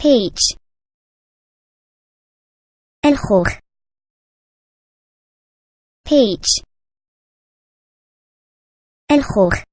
peach الخوخ peach الخوخ